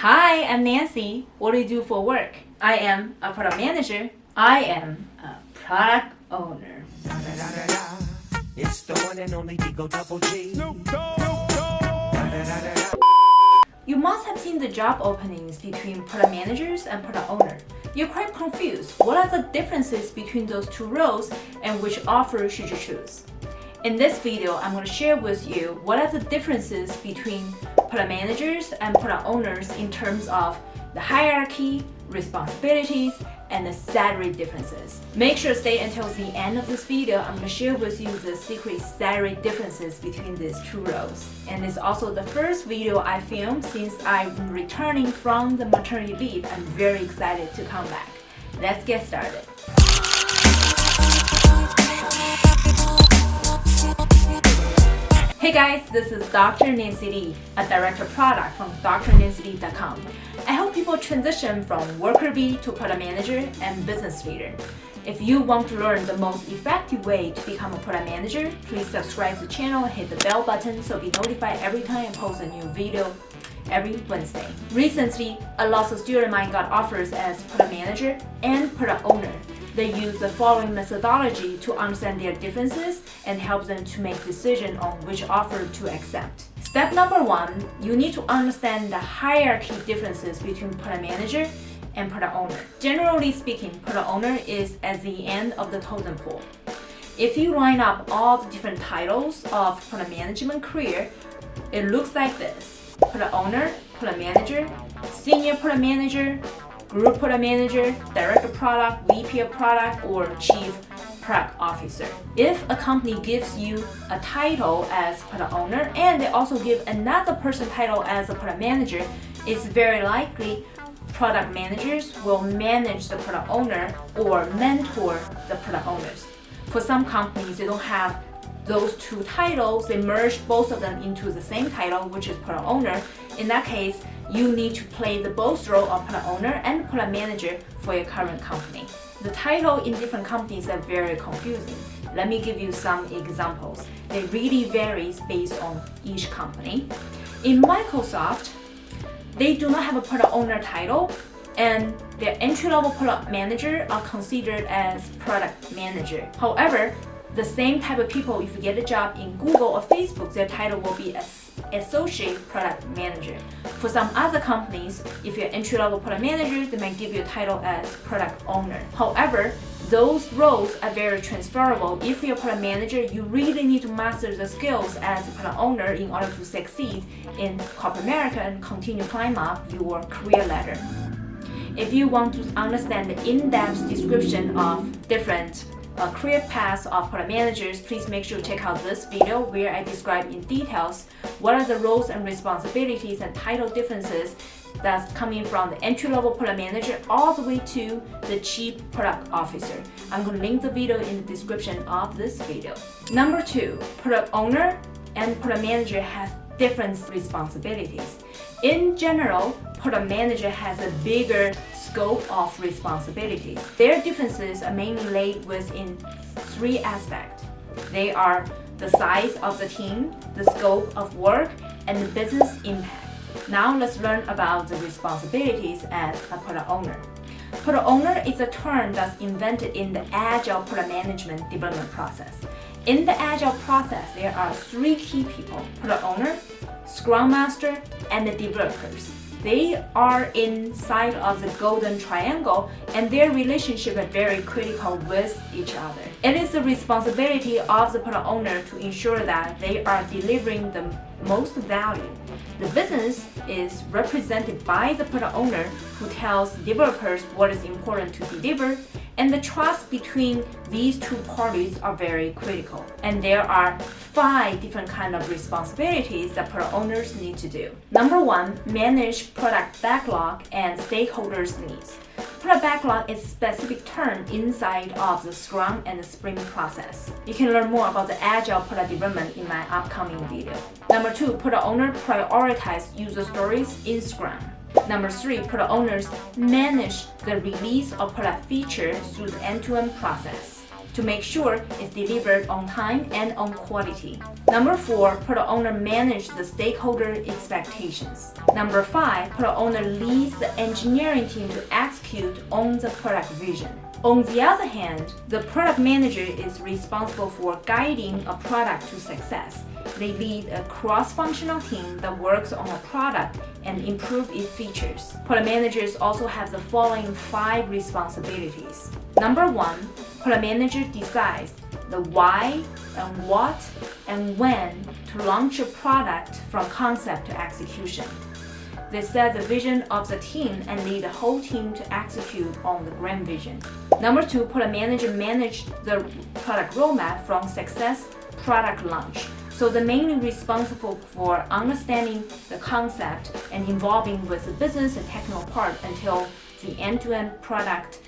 Hi, I'm Nancy. What do you do for work? I am a product manager. I am a product owner. It's the one and only Digo Double G. You must have seen the job openings between product managers and product owner. You're quite confused. What are the differences between those two roles and which offer should you choose? In this video, I'm going to share with you what are the differences between product managers and product owners in terms of the hierarchy, responsibilities, and the salary differences. Make sure to stay until the end of this video. I'm going to share with you the secret salary differences between these two roles. And it's also the first video I filmed since I'm returning from the maternity leave. I'm very excited to come back. Let's get started. Hey guys, this is Dr. Nancy Li, a director of product from drnancyli.com. I help people transition from worker bee to product manager and business leader. If you want to learn the most effective way to become a product manager, please subscribe to the channel and hit the bell button so be notified every time I post a new video every Wednesday. Recently, a lot of students of mine got offers as product manager and product owner. They use the following methodology to understand their differences and help them to make decision on which offer to accept. Step number one, you need to understand the hierarchy differences between product manager and product owner. Generally speaking, product owner is at the end of the totem pole. If you line up all the different titles of product management career, it looks like this. Product owner, product manager, senior product manager, group product manager, director product, VP of product, or chief product officer. If a company gives you a title as product owner and they also give another person title as a product manager, it's very likely product managers will manage the product owner or mentor the product owners. For some companies, they don't have those two titles, they merge both of them into the same title, which is product owner. In that case, you need to play the both role of product owner and product manager for your current company. The title in different companies are very confusing. Let me give you some examples. They really varies based on each company. In Microsoft, they do not have a product owner title and their entry-level product manager are considered as product manager. However, the same type of people, if you get a job in Google or Facebook, their title will be as associate product manager. For some other companies, if you're entry-level product manager, they might give you a title as product owner. However, those roles are very transferable. If you're a product manager, you really need to master the skills as a product owner in order to succeed in corporate America and continue climb up your career ladder. If you want to understand the in-depth description of different uh, career paths of product managers, please make sure to check out this video where I describe in details what are the roles and responsibilities and title differences that's coming from the entry-level product manager all the way to the chief product officer. I'm going to link the video in the description of this video. Number two, product owner and product manager have different responsibilities. In general, product manager has a bigger scope of responsibilities. Their differences are mainly laid within three aspects. They are the size of the team, the scope of work, and the business impact. Now let's learn about the responsibilities as a product owner. Product owner is a term that's invented in the Agile product management development process. In the Agile process, there are three key people, product owner, Scrum Master, and the developers. They are inside of the golden triangle and their relationship is very critical with each other. It is the responsibility of the product owner to ensure that they are delivering the most value. The business is represented by the product owner who tells developers what is important to deliver and the trust between these two parties are very critical. And there are five different kind of responsibilities that product owners need to do. Number one, manage product backlog and stakeholders' needs. Product backlog is a specific term inside of the Scrum and the Sprint process. You can learn more about the Agile product development in my upcoming video. Number two, product owner prioritize user stories in Scrum. Number three, product owners manage the release of product features through the end-to-end -end process. to make sure it's delivered on time and on quality. Number four, product owner manage the stakeholder expectations. Number five, product owner leads the engineering team to execute on the product vision. On the other hand, the product manager is responsible for guiding a product to success. They lead a cross-functional team that works on a product and improve its features. Product managers also have the following five responsibilities. Number one, product manager decides the why and what and when to launch a product from concept to execution. They set the vision of the team and lead the whole team to execute on the grand vision. Number two, product manager manage the product roadmap from success product launch. So they're mainly responsible for understanding the concept and involving with the business and technical part until the end-to-end -end product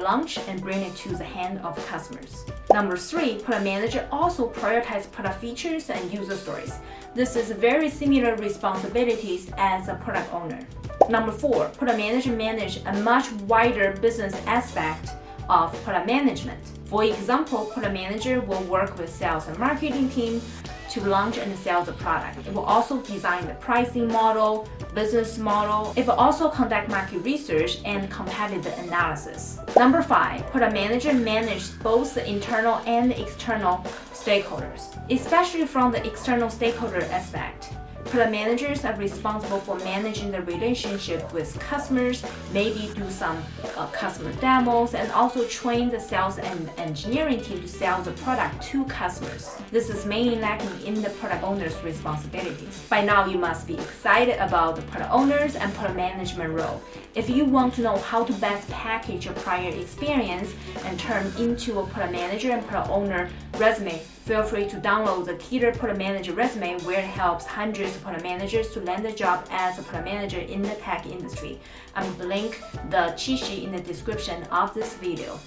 launch and bring it to the hand of customers. Number three, product manager also prioritize product features and user stories. This is very similar responsibilities as a product owner. Number four, product manager manage a much wider business aspect of product management. For example, product manager will work with sales and marketing team to launch and sell the product. It will also design the pricing model, business model. It will also conduct market research and competitive analysis. Number five, product manager manage both the internal and external stakeholders, especially from the external stakeholder aspect. Product managers are responsible for managing the relationship with customers, maybe do some uh, customer demos, and also train the sales and engineering team to sell the product to customers. This is mainly lacking in the product owner's responsibilities. By now, you must be excited about the product owners and product management role. If you want to know how to best package your prior experience and turn into a product manager and product owner resume, feel free to download the Keter Product Manager resume where it helps hundreds of product managers to land a job as a product manager in the tech industry. I'm going to link the cheat sheet in the description of this video.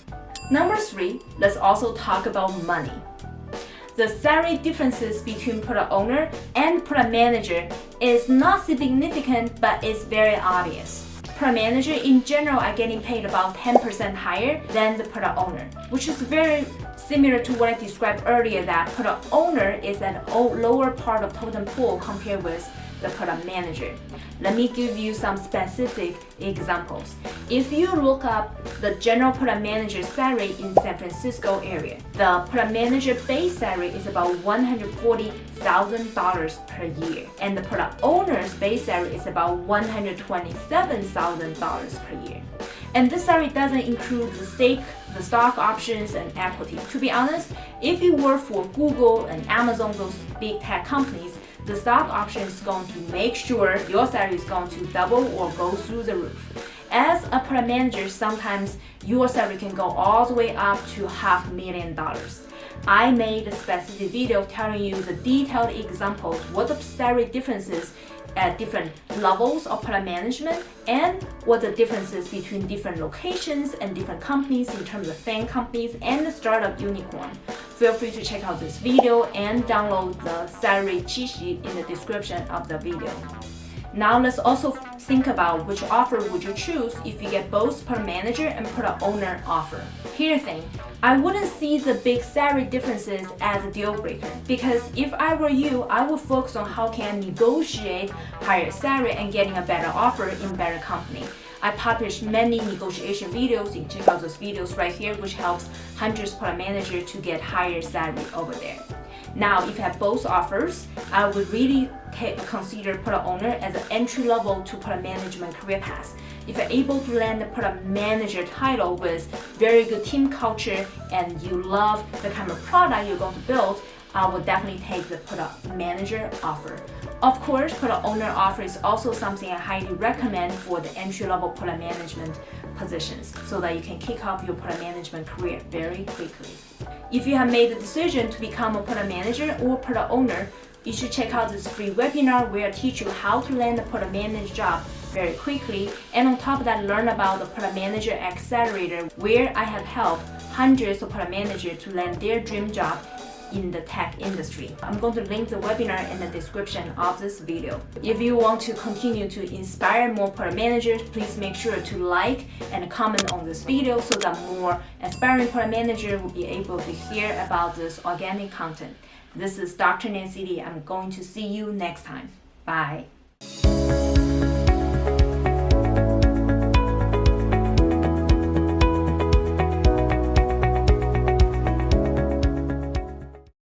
Number three, let's also talk about money. The salary differences between product owner and product manager is not significant but it's very obvious product manager in general are getting paid about 10% higher than the product owner, which is very similar to what I described earlier that product owner is at a lower part of totem pool compared with the product manager. Let me give you some specific examples. If you look up the general product manager salary in San Francisco area, the product manager base salary is about $140,000 per year, and the product owner's base salary is about $127,000 per year. And this salary doesn't include the stake, the stock options, and equity. To be honest, if you work for Google and Amazon, those big tech companies, the stock option is going to make sure your salary is going to double or go through the roof. As a product manager, sometimes your salary can go all the way up to half a million dollars. I made a specific video telling you the detailed examples, what the salary differences at different levels of product management and what the differences between different locations and different companies in terms of FAANG companies and the startup unicorn. Feel free to check out this video and download the salary cheat sheet in the description of the video. Now let's also think about which offer would you choose if you get both product manager and product owner offer. Here's the thing, I wouldn't see the big salary differences as a deal breaker because if I were you, I would focus on how can I negotiate higher salary and getting a better offer in better company. I publish many negotiation videos. You can check out those videos right here, which helps hundreds product managers to get higher salary over there. Now, if you have both offers, I would really consider product owner as an entry level to product management career path. If you're able to land the product manager title with very good team culture and you love the kind of product you're going to build, I would definitely take the product manager offer. Of course, product owner offer is also something I highly recommend for the entry-level product management positions so that you can kick off your product management career very quickly. If you have made the decision to become a product manager or product owner, you should check out this free webinar where I teach you how to land a product manager job very quickly and on top of that learn about the product manager accelerator where I have helped hundreds of product managers to land their dream job in the tech industry. I'm going to link the webinar in the description of this video. If you want to continue to inspire more product managers, please make sure to like and comment on this video so that more aspiring product managers will be able to hear about this organic content. This is Dr. Nancy Li. I'm going to see you next time. Bye.